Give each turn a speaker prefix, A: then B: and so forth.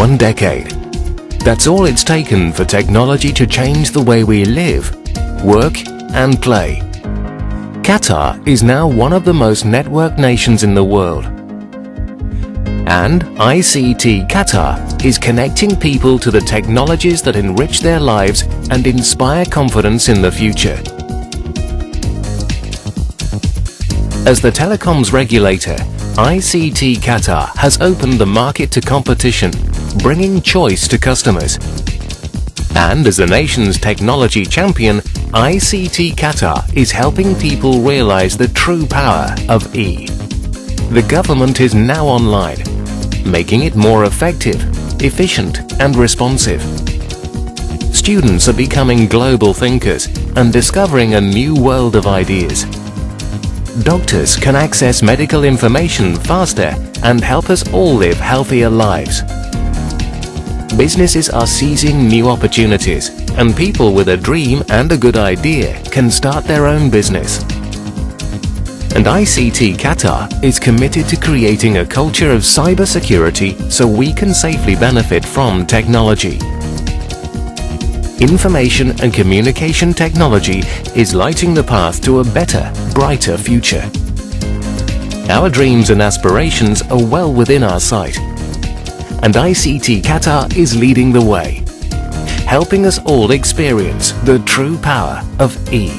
A: One decade. That's all it's taken for technology to change the way we live, work and play. Qatar is now one of the most networked nations in the world. And ICT Qatar is connecting people to the technologies that enrich their lives and inspire confidence in the future. As the telecoms regulator, ICT Qatar has opened the market to competition, bringing choice to customers. And as the nation's technology champion, ICT Qatar is helping people realize the true power of E. The government is now online, making it more effective, efficient and responsive. Students are becoming global thinkers and discovering a new world of ideas. Doctors can access medical information faster and help us all live healthier lives. Businesses are seizing new opportunities and people with a dream and a good idea can start their own business. And ICT Qatar is committed to creating a culture of cybersecurity so we can safely benefit from technology. Information and communication technology is lighting the path to a better, brighter future. Our dreams and aspirations are well within our sight. And ICT Qatar is leading the way, helping us all experience the true power of E.